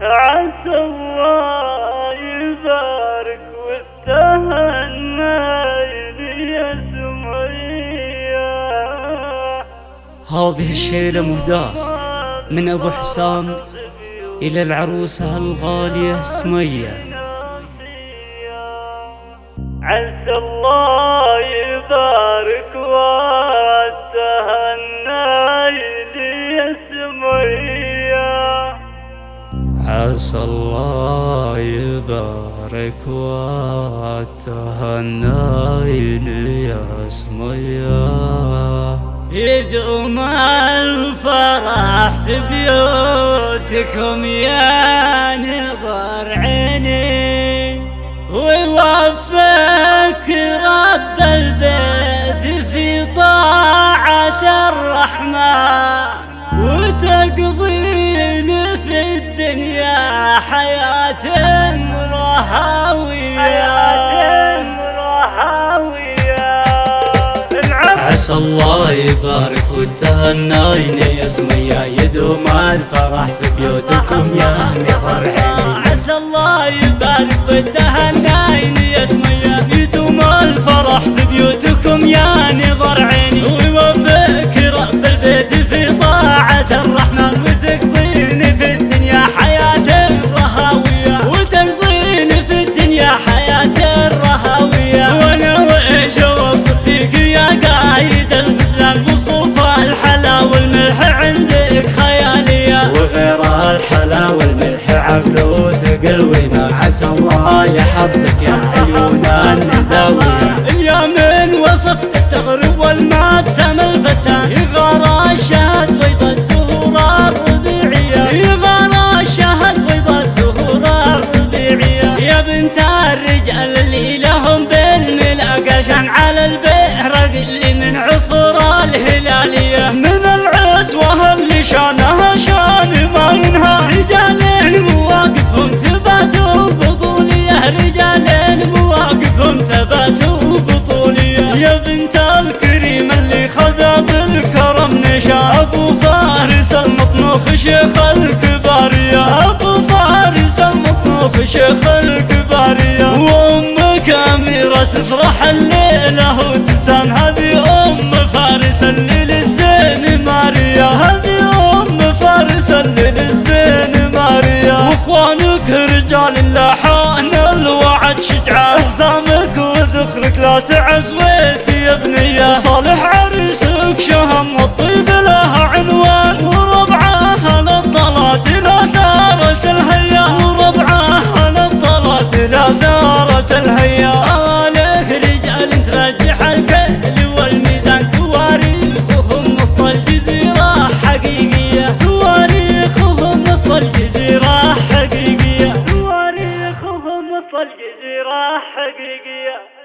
عسى الله يبارك والتهنى هذه الشيلة مهداة من أبو حسام إلى العروسة الغالية سمية عسى الله يبارك عسى الله يبارك وتهنى يا سمية يدوم الفرح في بيوتكم يا نظر عيني ويوفق رب البيت في طاعة الرحمن وتقضين في الدنيا حياة رهاوية. عسى الله يبارك وتهناين يا سمية يدوم الفرح في بيوتكم يا نظر عيني عسى الله يبارك وتهناين يا سمية يدوم الفرح في بيوتكم. عسى الله يحفظك يا عيون النداوية اليمين وصفت التغرب والمبسم الفتان نشا أبو فارس المطنوخ شيخ الكبارية أبو فارس المطنوخ شيخ الكبارية وامك اميرة تفرح الليلة وتزدان هذه أم فارس اللي للزين ماريا. هذه أم فارس اللي للزين ماريا. وإخوانك رجال لاحان الوعد شجعان احزامك وذخرك لا تعز. ويتي يا بنية حقيقية.